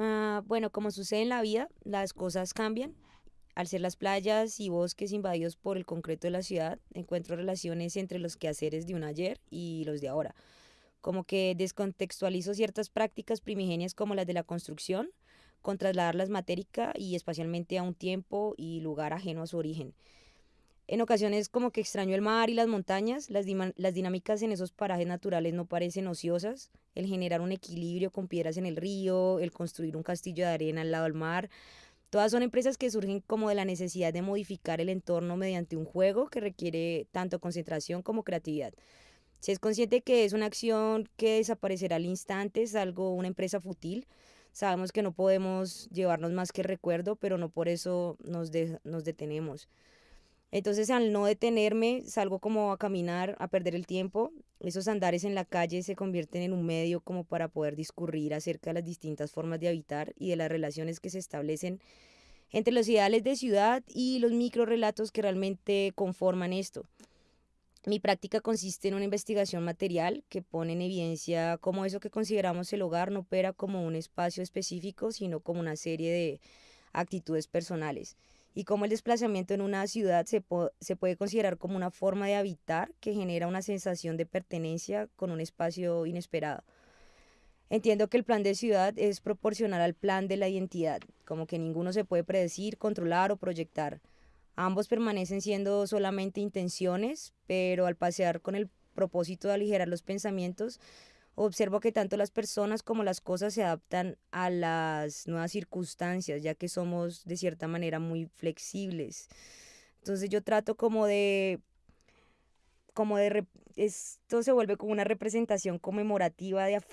Ah, bueno, como sucede en la vida, las cosas cambian. Al ser las playas y bosques invadidos por el concreto de la ciudad, encuentro relaciones entre los quehaceres de un ayer y los de ahora. Como que descontextualizo ciertas prácticas primigenias como las de la construcción, con trasladarlas matérica y espacialmente a un tiempo y lugar ajeno a su origen. En ocasiones como que extraño el mar y las montañas, las, las dinámicas en esos parajes naturales no parecen ociosas, el generar un equilibrio con piedras en el río, el construir un castillo de arena al lado del mar, todas son empresas que surgen como de la necesidad de modificar el entorno mediante un juego que requiere tanto concentración como creatividad. Si es consciente que es una acción que desaparecerá al instante, es algo, una empresa fútil, sabemos que no podemos llevarnos más que recuerdo, pero no por eso nos, nos detenemos. Entonces al no detenerme, salgo como a caminar, a perder el tiempo. Esos andares en la calle se convierten en un medio como para poder discurrir acerca de las distintas formas de habitar y de las relaciones que se establecen entre los ideales de ciudad y los microrelatos que realmente conforman esto. Mi práctica consiste en una investigación material que pone en evidencia cómo eso que consideramos el hogar no opera como un espacio específico, sino como una serie de actitudes personales y cómo el desplazamiento en una ciudad se, se puede considerar como una forma de habitar que genera una sensación de pertenencia con un espacio inesperado. Entiendo que el plan de ciudad es proporcional al plan de la identidad, como que ninguno se puede predecir, controlar o proyectar. Ambos permanecen siendo solamente intenciones, pero al pasear con el propósito de aligerar los pensamientos, observo que tanto las personas como las cosas se adaptan a las nuevas circunstancias, ya que somos de cierta manera muy flexibles. Entonces yo trato como de como de esto se vuelve como una representación conmemorativa de,